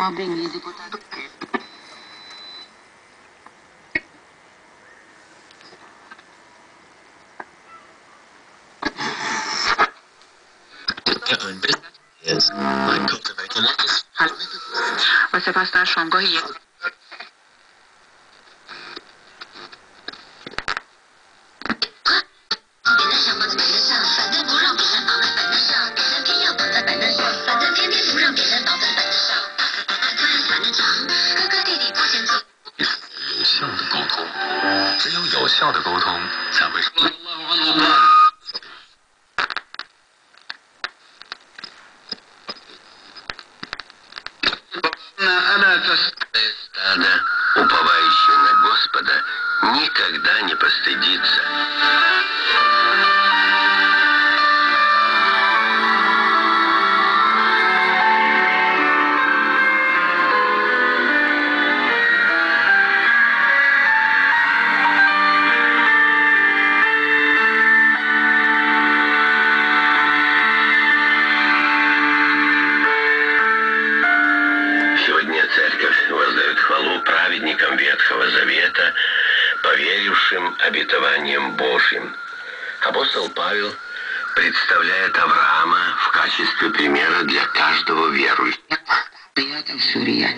Podem ir, deputado. Başa baştan şongo yiyelim. 效的沟通，只有有效的沟通才会。 Стадо, уповающее на Господа, никогда не постыдится. Завета, поверившим обетованиям Божьим. Апостол Павел представляет Авраама в качестве примера для каждого верующего. قيادة وسوريات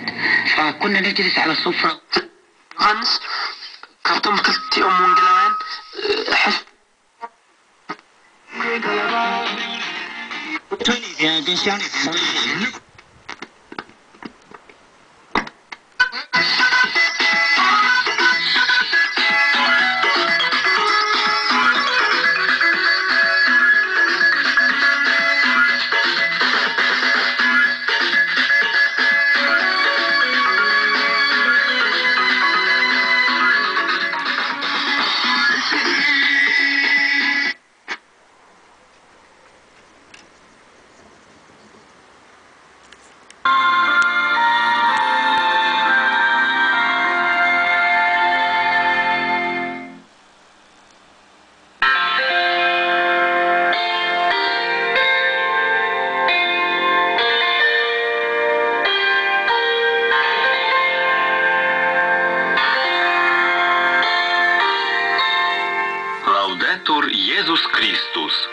Єсус Крістус.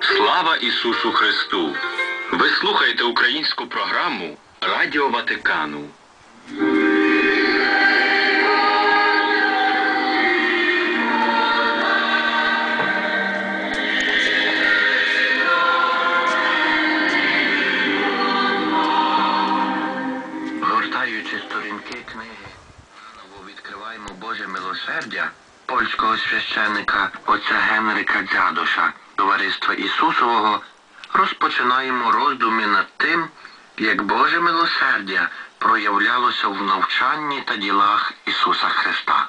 Слава Ісусу Христу! Ви слухаєте українську програму Радіо Ватикану. Гортаючи сторінки книги, наново відкриваємо Боже милосердя польського священника отця Генрика Дзядоша, товариства Ісусового, розпочинаємо роздуми над тим, як Боже милосердя проявлялося в навчанні та ділах Ісуса Христа.